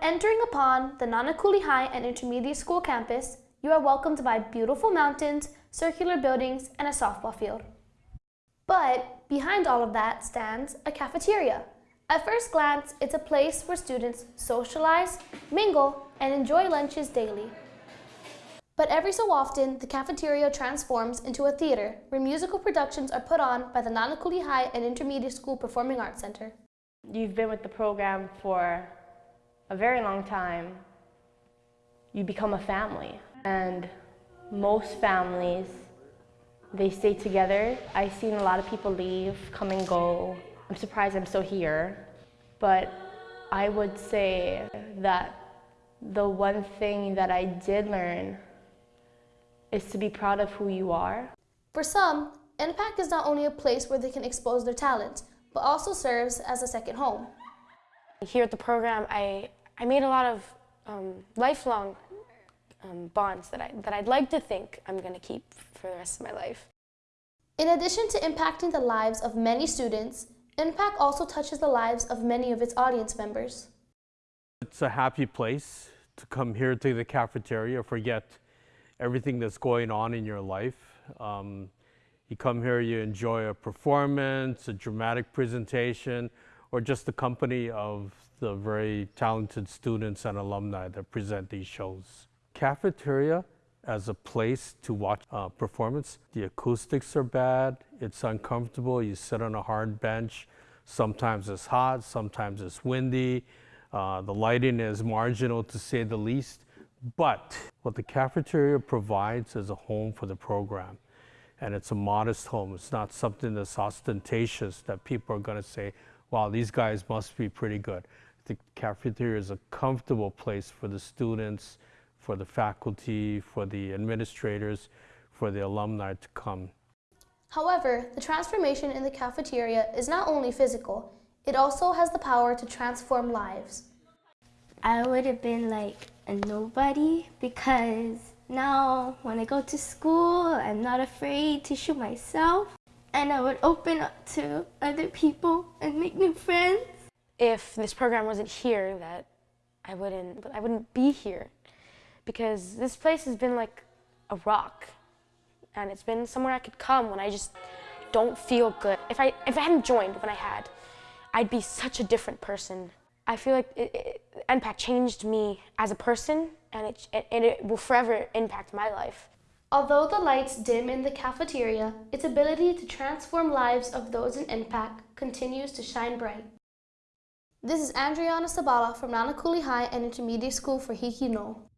Entering upon the Nanakuli High and Intermediate School campus, you are welcomed by beautiful mountains, circular buildings, and a softball field. But behind all of that stands a cafeteria. At first glance, it's a place where students socialize, mingle, and enjoy lunches daily. But every so often, the cafeteria transforms into a theater where musical productions are put on by the Nanakuli High and Intermediate School Performing Arts Center. You've been with the program for a very long time. You become a family. And most families, they stay together. I've seen a lot of people leave, come and go. I'm surprised I'm still here. But I would say that the one thing that I did learn is to be proud of who you are. For some, NPAC is not only a place where they can expose their talent, but also serves as a second home. Here at the program, I, I made a lot of um, lifelong um, bonds that, I, that I'd like to think I'm going to keep for the rest of my life. In addition to impacting the lives of many students, NPAC also touches the lives of many of its audience members. It's a happy place to come here to the cafeteria, forget everything that's going on in your life. Um, you come here, you enjoy a performance, a dramatic presentation, or just the company of the very talented students and alumni that present these shows. Cafeteria as a place to watch a performance. The acoustics are bad, it's uncomfortable, you sit on a hard bench, sometimes it's hot, sometimes it's windy, uh, the lighting is marginal to say the least. But what the cafeteria provides is a home for the program. And it's a modest home. It's not something that's ostentatious that people are going to say, wow, these guys must be pretty good. The cafeteria is a comfortable place for the students, for the faculty, for the administrators, for the alumni to come. However, the transformation in the cafeteria is not only physical, it also has the power to transform lives. I would have been like a nobody because now when I go to school, I'm not afraid to shoot myself and I would open up to other people and make new friends. If this program wasn't here, that I wouldn't, but I wouldn't be here because this place has been like a rock and it's been somewhere I could come when I just don't feel good. If I, if I hadn't joined when I had, I'd be such a different person. I feel like it, it, NPAC changed me as a person and it, and it will forever impact my life. Although the lights dim in the cafeteria, its ability to transform lives of those in NPAC continues to shine bright. This is Andriana Sabala from Nanakuli High and Intermediate School for Hiki No.